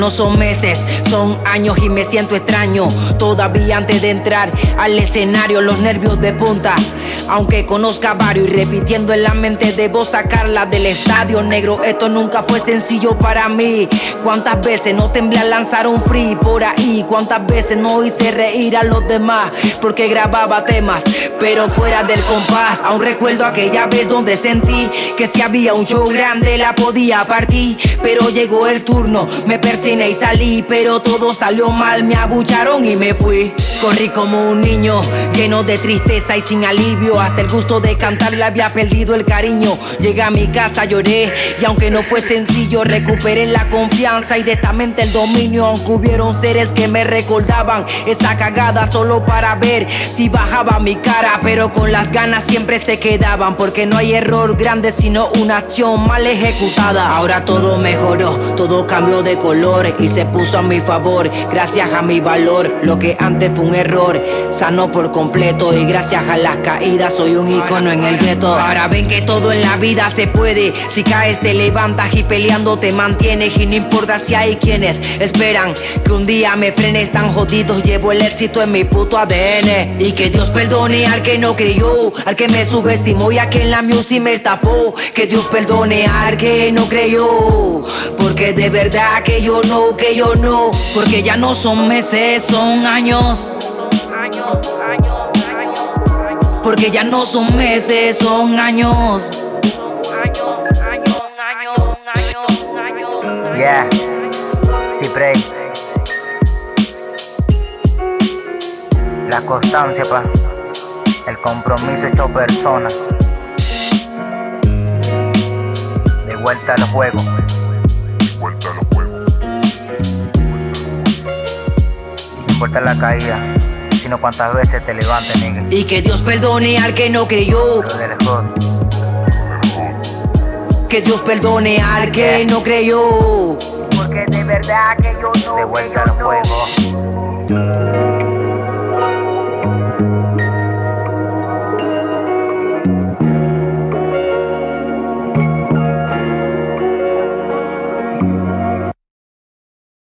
no son meses, son años y me siento extraño. Todavía antes de entrar al escenario, los nervios de punta. Aunque conozca varios y repitiendo en la mente debo sacarla del estadio negro. Esto nunca fue sencillo para mí. ¿Cuántas veces no temblé a lanzar un free por ahí? ¿Cuántas veces no hice reír a los demás? Porque grababa temas, pero fuera del compás. Aún recuerdo aquella vez donde sentí que si había un show grande la podía partir. Pero llegó el turno, me y salí. Pero todo salió mal, me abucharon y me fui. Corrí como un niño, lleno de tristeza y sin alivio. Hasta el gusto de cantar le había perdido el cariño. Llegué a mi casa, lloré y aunque no fue sencillo, recuperé la confianza y de esta mente el dominio. Aunque hubieron seres que me recordaban esa cagada solo para ver si bajaba mi cara. Pero con las ganas siempre se quedaban porque no hay error grande sino una acción mal ejecutada. Ahora todo mejoró, todo cambió de color y se puso a mi favor. Gracias a mi valor, lo que antes fue error, sano por completo y gracias a las caídas soy un icono en el gueto. Ahora ven que todo en la vida se puede, si caes te levantas y peleando te mantienes y no importa si hay quienes esperan que un día me frenes tan jodidos, llevo el éxito en mi puto ADN y que Dios perdone al que no creyó, al que me subestimó y a quien la music me estafó, que Dios perdone al que no creyó, porque de verdad que yo no, que yo no, porque ya no son meses, son años. Porque ya no son meses, son años. Yeah, Cyprey. La constancia, pa. El compromiso hecho persona. De vuelta al juego. importa la caída, sino cuántas veces te levantes, nigga. Y que Dios perdone al que no creyó. Que Dios perdone al que no creyó. Porque de verdad que yo no. De vuelta al juego.